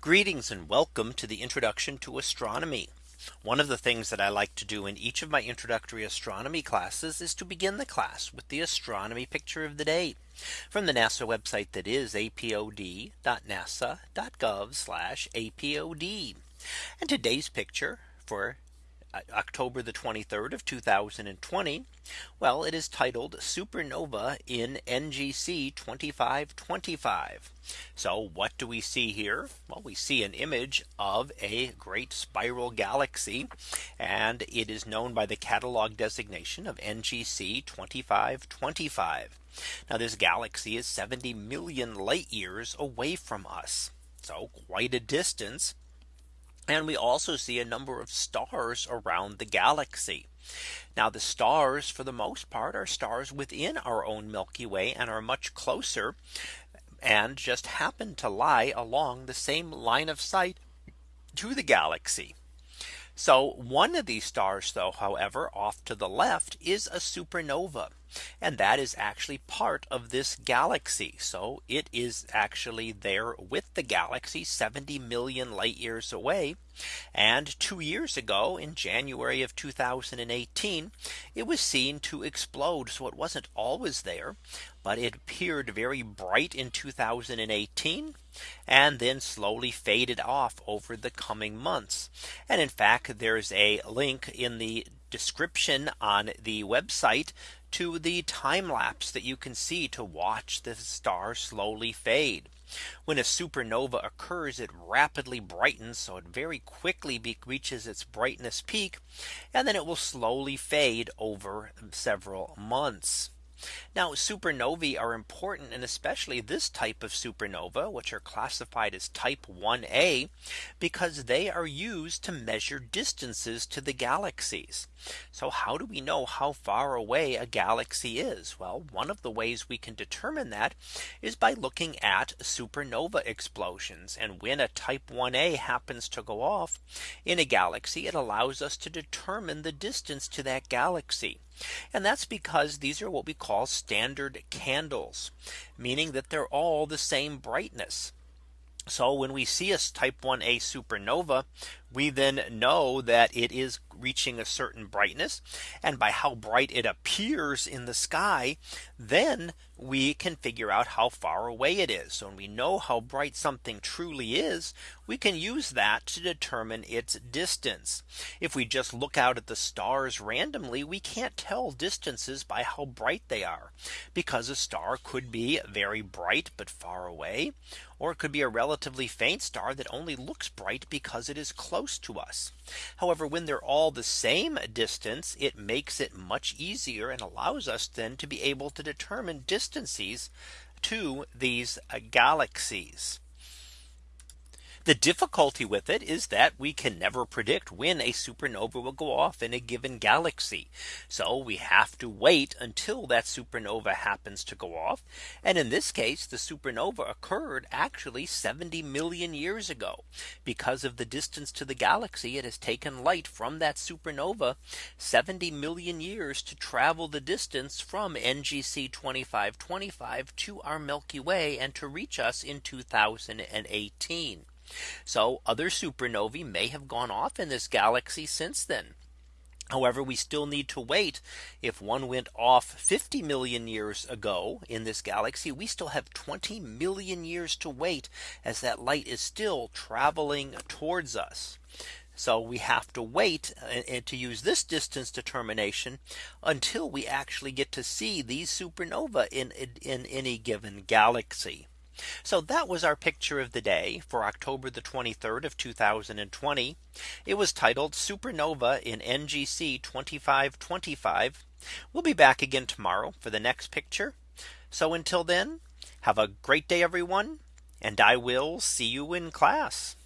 Greetings and welcome to the introduction to astronomy. One of the things that I like to do in each of my introductory astronomy classes is to begin the class with the astronomy picture of the day from the NASA website that is apod.nasa.gov apod. And today's picture for Uh, October the 23rd of 2020. Well, it is titled Supernova in NGC 2525. So what do we see here? Well, we see an image of a great spiral galaxy, and it is known by the catalog designation of NGC 2525. Now this galaxy is 70 million light years away from us. So quite a distance. And we also see a number of stars around the galaxy. Now the stars for the most part are stars within our own Milky Way and are much closer and just happen to lie along the same line of sight to the galaxy. So one of these stars though, however, off to the left is a supernova. And that is actually part of this galaxy. So it is actually there with the galaxy 70 million light years away. And two years ago in January of 2018, it was seen to explode. So it wasn't always there, but it appeared very bright in 2018 and then slowly faded off over the coming months. And in fact, there's a link in the description on the website to the time lapse that you can see to watch the star slowly fade. When a supernova occurs, it rapidly brightens. So it very quickly reaches its brightness peak. And then it will slowly fade over several months. Now supernovae are important and especially this type of supernova which are classified as type 1a because they are used to measure distances to the galaxies. So how do we know how far away a galaxy is? Well, one of the ways we can determine that is by looking at supernova explosions. And when a type 1a happens to go off in a galaxy, it allows us to determine the distance to that galaxy. And that's because these are what we call standard candles, meaning that they're all the same brightness. So when we see a type 1a supernova, we then know that it is reaching a certain brightness. And by how bright it appears in the sky, then we can figure out how far away it is. So when we know how bright something truly is, we can use that to determine its distance. If we just look out at the stars randomly, we can't tell distances by how bright they are because a star could be very bright but far away or it could be a relatively faint star that only looks bright because it is close to us. However, when they're all the same distance, it makes it much easier and allows us then to be able to determine distances to these galaxies. The difficulty with it is that we can never predict when a supernova will go off in a given galaxy. So we have to wait until that supernova happens to go off. And in this case, the supernova occurred actually 70 million years ago. Because of the distance to the galaxy, it has taken light from that supernova 70 million years to travel the distance from NGC 2525 to our Milky Way and to reach us in 2018. So other supernovae may have gone off in this galaxy since then. However, we still need to wait. If one went off 50 million years ago in this galaxy, we still have 20 million years to wait as that light is still traveling towards us. So we have to wait and to use this distance determination until we actually get to see these supernova in, in any given galaxy. So that was our picture of the day for October the 23rd of 2020. It was titled Supernova in NGC 2525. We'll be back again tomorrow for the next picture. So until then, have a great day, everyone. And I will see you in class.